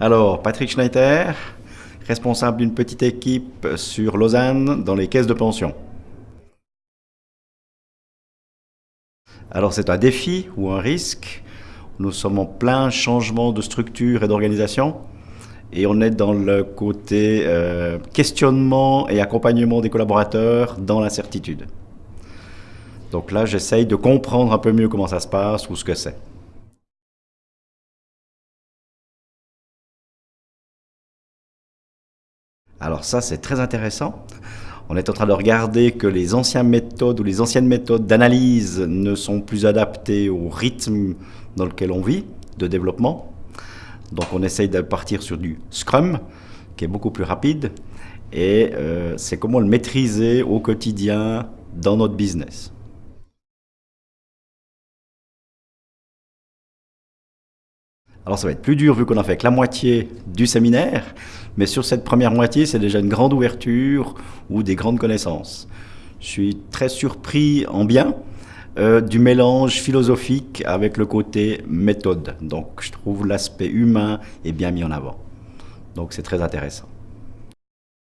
Alors, Patrick Schneider, responsable d'une petite équipe sur Lausanne dans les caisses de pension. Alors, c'est un défi ou un risque. Nous sommes en plein changement de structure et d'organisation. Et on est dans le côté euh, questionnement et accompagnement des collaborateurs dans l'incertitude. Donc là, j'essaye de comprendre un peu mieux comment ça se passe ou ce que c'est. Alors ça, c'est très intéressant. On est en train de regarder que les anciennes méthodes ou les anciennes méthodes d'analyse ne sont plus adaptées au rythme dans lequel on vit, de développement. Donc on essaye de partir sur du Scrum, qui est beaucoup plus rapide, et euh, c'est comment le maîtriser au quotidien dans notre business. Alors ça va être plus dur vu qu'on a fait que la moitié du séminaire, mais sur cette première moitié, c'est déjà une grande ouverture ou des grandes connaissances. Je suis très surpris en bien euh, du mélange philosophique avec le côté méthode. Donc je trouve l'aspect humain est bien mis en avant. Donc c'est très intéressant.